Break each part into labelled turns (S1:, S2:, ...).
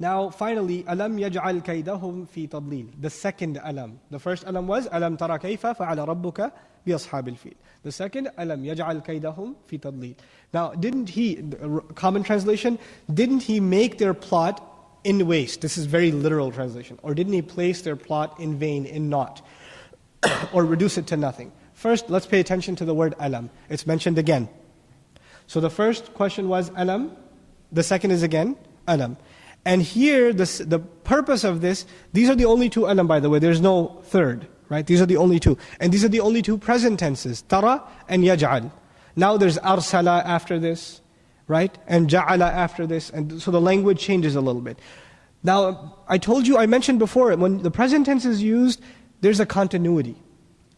S1: Now, finally, alam yaj'al kaydahum fi tadlil. The second alam. The first alam was alam tara kayfa fa'ala rabbuka bi ashabil fil. The second alam yaj'al kaydahum fi tadlil. Now, didn't he, common translation, didn't he make their plot in waste? This is very literal translation. Or didn't he place their plot in vain, in naught? or reduce it to nothing? First, let's pay attention to the word alam. It's mentioned again. So the first question was alam. The second is again alam. And here, this, the purpose of this, these are the only two alam, by the way. There's no third, right? These are the only two. And these are the only two present tenses, tara and yaj'al. Now there's arsala after this, right? And ja'ala after this. And so the language changes a little bit. Now, I told you, I mentioned before, when the present tense is used, there's a continuity.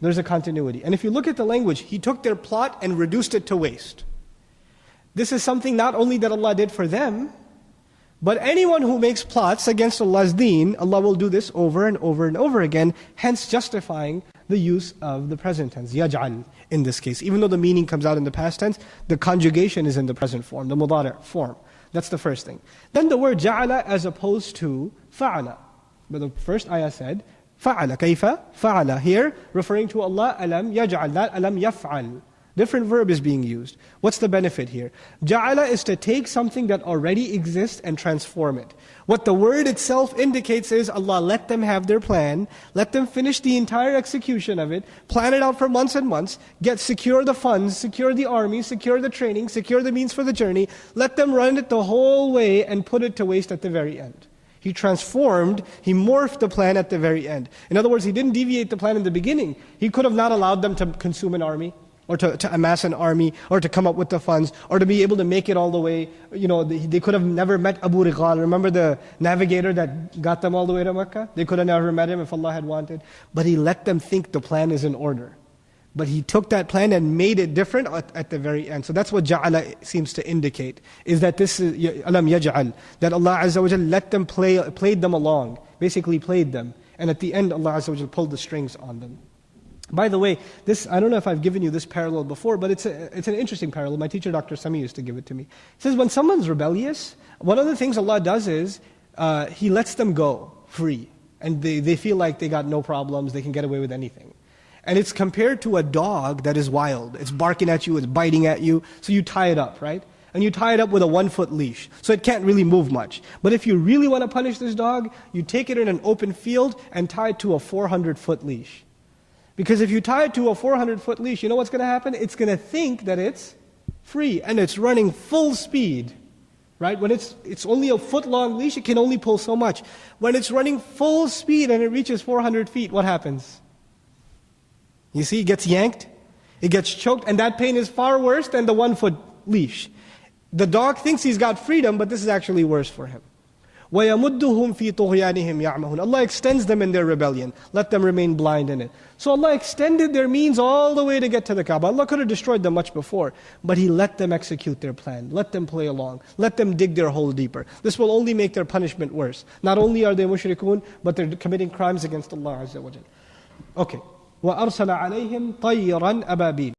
S1: There's a continuity. And if you look at the language, he took their plot and reduced it to waste. This is something not only that Allah did for them, but anyone who makes plots against Allah's deen, Allah will do this over and over and over again, hence justifying the use of the present tense, yaj'al in this case. Even though the meaning comes out in the past tense, the conjugation is in the present form, the mudari' form. That's the first thing. Then the word ja'ala as opposed to fa'ala. But the first ayah said, fa'ala, kayfa? Fa'ala. Here, referring to Allah, alam yaj'al, not alam yaf'al. Different verb is being used. What's the benefit here? Ja'ala is to take something that already exists and transform it. What the word itself indicates is Allah let them have their plan, let them finish the entire execution of it, plan it out for months and months, get secure the funds, secure the army, secure the training, secure the means for the journey, let them run it the whole way and put it to waste at the very end. He transformed, he morphed the plan at the very end. In other words, he didn't deviate the plan in the beginning. He could have not allowed them to consume an army or to, to amass an army, or to come up with the funds, or to be able to make it all the way. You know, they, they could have never met Abu Righal. Remember the navigator that got them all the way to Mecca? They could have never met him if Allah had wanted. But He let them think the plan is in order. But He took that plan and made it different at, at the very end. So that's what Ja'ala seems to indicate, is that this is, Alam Yaj'al, that Allah Azza wa let them play, played them along, basically played them. And at the end, Allah Azza wa pulled the strings on them. By the way, this I don't know if I've given you this parallel before, but it's, a, it's an interesting parallel. My teacher, Dr. Sami, used to give it to me. He says, when someone's rebellious, one of the things Allah does is uh, He lets them go free. And they, they feel like they got no problems, they can get away with anything. And it's compared to a dog that is wild. It's barking at you, it's biting at you. So you tie it up, right? And you tie it up with a one foot leash. So it can't really move much. But if you really want to punish this dog, you take it in an open field and tie it to a 400 foot leash. Because if you tie it to a 400 foot leash, you know what's going to happen? It's going to think that it's free and it's running full speed. Right? When it's, it's only a foot long leash, it can only pull so much. When it's running full speed and it reaches 400 feet, what happens? You see, it gets yanked, it gets choked, and that pain is far worse than the one foot leash. The dog thinks he's got freedom, but this is actually worse for him. وَيَمُدُّهُمْ فِي طُغْيَانِهِمْ يَعْمَهُونَ Allah extends them in their rebellion. Let them remain blind in it. So Allah extended their means all the way to get to the Kaaba. Allah could have destroyed them much before. But He let them execute their plan. Let them play along. Let them dig their hole deeper. This will only make their punishment worse. Not only are they mushrikun, but they're committing crimes against Allah Azza wa Okay. وَأَرْسَلَ عَلَيْهِمْ طَيِّرًا أَبَابِيلَ